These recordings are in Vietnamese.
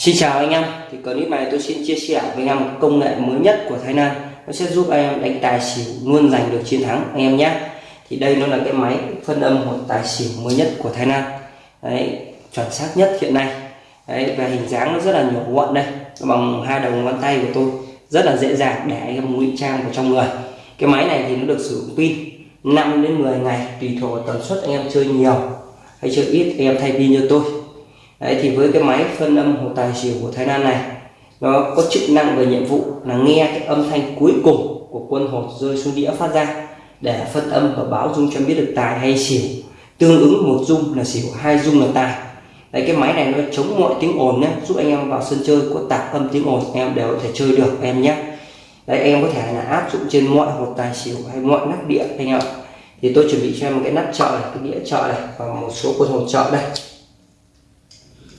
Xin chào anh em, thì clip này tôi xin chia sẻ với anh em một công nghệ mới nhất của Thái Lan. Nó sẽ giúp anh em đánh tài xỉu luôn giành được chiến thắng anh em nhé. Thì đây nó là cái máy phân âm hộp tài xỉu mới nhất của Thái Lan. Đấy, chuẩn xác nhất hiện nay. Đấy, và hình dáng nó rất là nhỏ gọn đây. Nó bằng hai đầu ngón tay của tôi. Rất là dễ dàng để anh em ngụy trang vào trong người. Cái máy này thì nó được sử dụng pin 5 đến 10 ngày tùy thuộc vào tần suất anh em chơi nhiều hay chơi ít anh em thay pin cho tôi. Đấy, thì với cái máy phân âm hồ tài xỉu của Thái Lan này nó có chức năng về nhiệm vụ là nghe cái âm thanh cuối cùng của quân hột rơi xuống đĩa phát ra để phân âm và báo dung cho biết được tài hay xỉu. Tương ứng một dung là xỉu hai dung là tài. Đấy, cái máy này nó chống mọi tiếng ồn nhé giúp anh em vào sân chơi có tạp âm tiếng ồn em đều có thể chơi được em nhé Đấy, em có thể là áp dụng trên mọi hột tài xỉu hay mọi nắp đĩa anh ạ. Thì tôi chuẩn bị cho em một cái nắp chợ này cái đĩa chợ này và một số quân hột chợ đây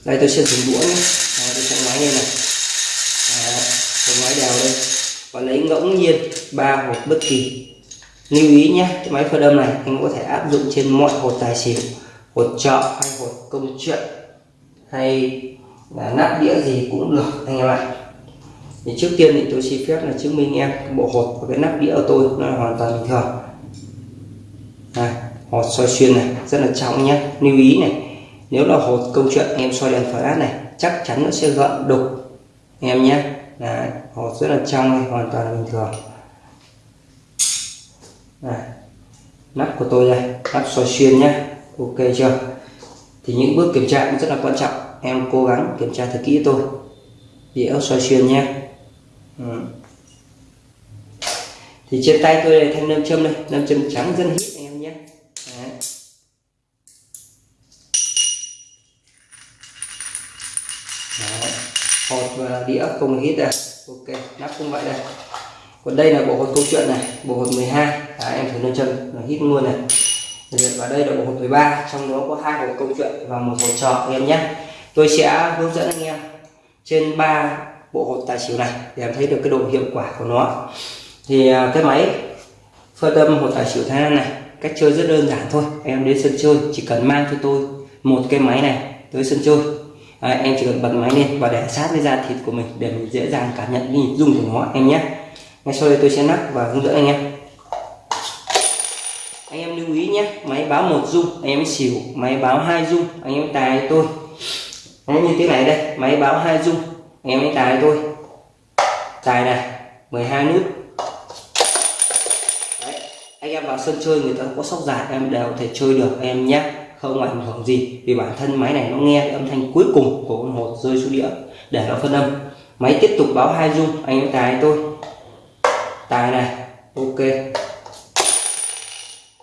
đây tôi sẽ dùng đũa nhé. À, tôi sẽ ngoái lên này. À, tôi ngoái đều lên. Và lấy ngẫu nhiên ba hột bất kỳ. Lưu ý nhé cái máy phơ đâm này anh có thể áp dụng trên mọi hột tài xỉu hột chợ hay hột công chuyện hay là nắp đĩa gì cũng được anh em ạ. Thì trước tiên thì tôi xin phép là chứng minh em bộ hột và cái nắp đĩa của tôi nó là hoàn toàn bình thường. Này hột soi xuyên này rất là trọng nhé. Lưu ý này nếu là hột, câu chuyện em soi đèn flash này, chắc chắn nó sẽ gợn đục. Em nhé. Là hột rất là trong này, hoàn toàn bình thường. Này, nắp của tôi đây, nắp soi xuyên nhé. Ok chưa? Thì những bước kiểm tra cũng rất là quan trọng. Em cố gắng kiểm tra thật kỹ tôi. Đĩa soi xuyên nhé. Ừ. thì trên tay tôi đây, thanh nam châm đây. Nam châm trắng dân hít Đấy. hột và đĩa không hít đây. Ok nắp cũng vậy đây. Còn đây là bộ hột câu chuyện này bộ hột 12 Đấy, em thử nâng chân là hít luôn này. Và đây là bộ hột 13 trong đó có hai bộ câu chuyện và một hột trò anh em nhé. Tôi sẽ hướng dẫn anh em trên ba bộ hột tài xỉu này để em thấy được cái độ hiệu quả của nó. Thì à, cái máy phơi tâm hột tài xỉu thái lan này cách chơi rất đơn giản thôi. Em đến sân chơi chỉ cần mang cho tôi một cái máy này tới sân chơi à, em chỉ cần bật máy lên và để sát với da thịt của mình để mình dễ dàng cảm nhận nhịp rung của nó em nhé. Ngay sau đây tôi sẽ nắp và hướng dẫn anh em. Anh em lưu ý nhé máy báo một dung anh em xỉu máy báo hai dung anh em tài tôi. Nó như thế này đây máy báo hai dung anh em tài tôi. Tài này 12 nút. Đấy, anh em vào sân chơi người ta có sóc dài em đều có thể chơi được em nhé không ảnh hưởng gì. Vì bản thân máy này nó nghe âm thanh cuối cùng của con hột rơi xuống đĩa để nó phân âm. Máy tiếp tục báo hai dung anh em tài tôi. Tài này. Ok.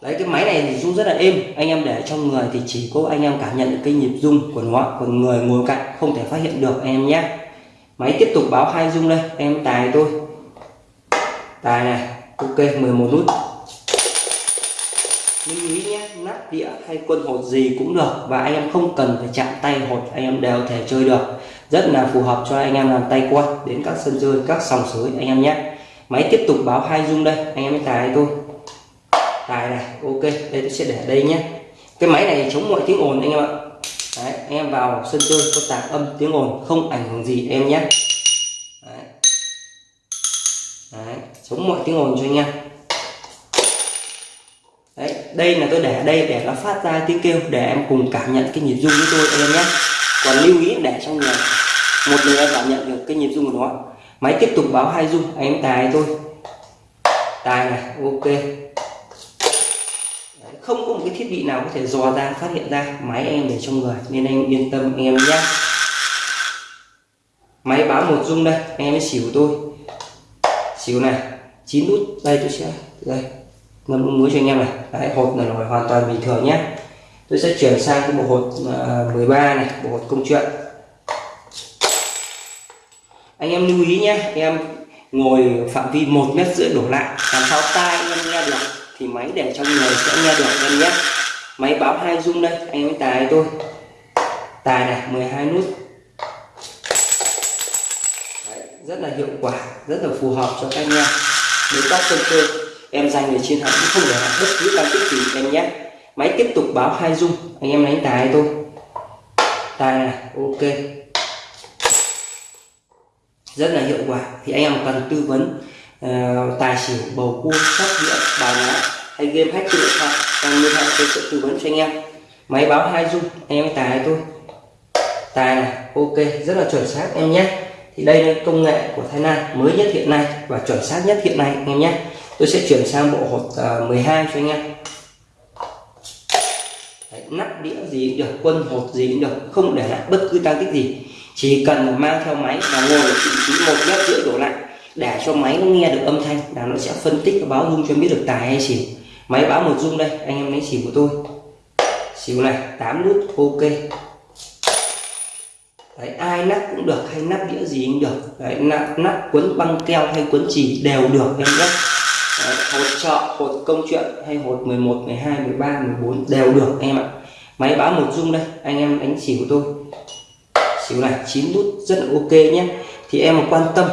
Đấy, cái máy này thì rung rất là êm. Anh em để trong người thì chỉ có anh em cảm nhận được cái nhịp rung của nó. Còn người ngồi cạnh không thể phát hiện được anh em nhé. Máy tiếp tục báo hai rung đây. Anh em tài tôi. Tài này. Ok 11 nút. Lưu ý đĩa hay quân hột gì cũng được và anh em không cần phải chạm tay hột anh em đều thể chơi được. Rất là phù hợp cho anh em làm tay quan đến các sân chơi các sòng sới anh em nhé. Máy tiếp tục báo hai rung đây anh em tài tôi tài này ok đây tôi sẽ để đây nhé. Cái máy này chống mọi tiếng ồn anh em ạ. Đấy, anh em vào sân chơi có tạc âm tiếng ồn không ảnh hưởng gì em nhé. Đấy. Đấy, chống mọi tiếng ồn cho anh em. Đấy, đây là tôi để đây để nó phát ra tiếng kêu để em cùng cảm nhận cái nhịp rung với tôi em nhé. Còn lưu ý để trong người một người em cảm nhận được cái nhịp rung của nó. Máy tiếp tục báo hai rung em tài tôi tài này ok. Không có một cái thiết bị nào có thể dò ra phát hiện ra máy em để trong người nên anh yên tâm anh em nhé. Máy báo một dung đây anh em mới xỉu tôi. Xỉu này chín nút đây tôi sẽ đây ngâm nước muối cho anh em này. Đấy, này là hoàn toàn bình thường nhé. Tôi sẽ chuyển sang cái bộ hột à, uh, 13 này bộ hột công chuyện. Anh em lưu ý nhé em ngồi phạm vi một mét rưỡi đổ lại làm sao tai anh em nghe được thì máy để trong người sẽ nghe được anh em nhé. Máy báo hai dung đây anh em tài tôi tài này 12 nút. Đấy, rất là hiệu quả rất là phù hợp cho các anh em. Nếu các sân chơi em giành được chiến thắng không để bất cứ tăng tích gì em nhé. Máy tiếp tục báo hai dung. Anh em đánh tài tôi tài này ok. Rất là hiệu quả. Thì anh em cần tư vấn uh, tài xỉu bầu cua sóc đĩa bài lá hay game hack trên điện thoại. Đang liên hệ tôi sẽ tư vấn cho anh em. Máy báo hai dung. Anh em tài này thôi. Tài này ok. Rất là chuẩn xác em nhé. Thì đây là công nghệ của Thái Lan mới nhất hiện nay và chuẩn xác nhất hiện nay anh em nhé tôi sẽ chuyển sang bộ hộp uh, 12 cho anh em. Đấy, nắp đĩa gì cũng được quân hột gì cũng được không để lại bất cứ tăng tích gì. Chỉ cần mang theo máy và ngồi ở vị trí một mét rưỡi đổ lại để cho máy nó nghe được âm thanh là nó sẽ phân tích và báo rung cho biết được tài hay xỉu. Máy báo một rung đây anh em lấy xỉu của tôi. Xỉu này 8 nút ok. Đấy, ai nắp cũng được hay nắp đĩa gì cũng được. Đấy, nắp, nắp cuốn băng keo hay cuốn chỉ đều được em nhé hột trợ, hột công chuyện hay hột 11 12 13 14 đều được anh em ạ. Máy báo một dung đây anh em đánh xỉu của tôi. Xỉu này 9 nút rất là ok nhé. Thì em mà quan tâm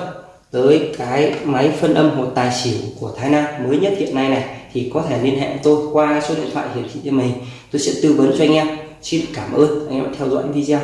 tới cái máy phân âm hột tài xỉu của Thái Nam mới nhất hiện nay này thì có thể liên hệ tôi qua số điện thoại hiển thị trên mình tôi sẽ tư vấn cho anh em. Xin cảm ơn. Anh em đã theo dõi video.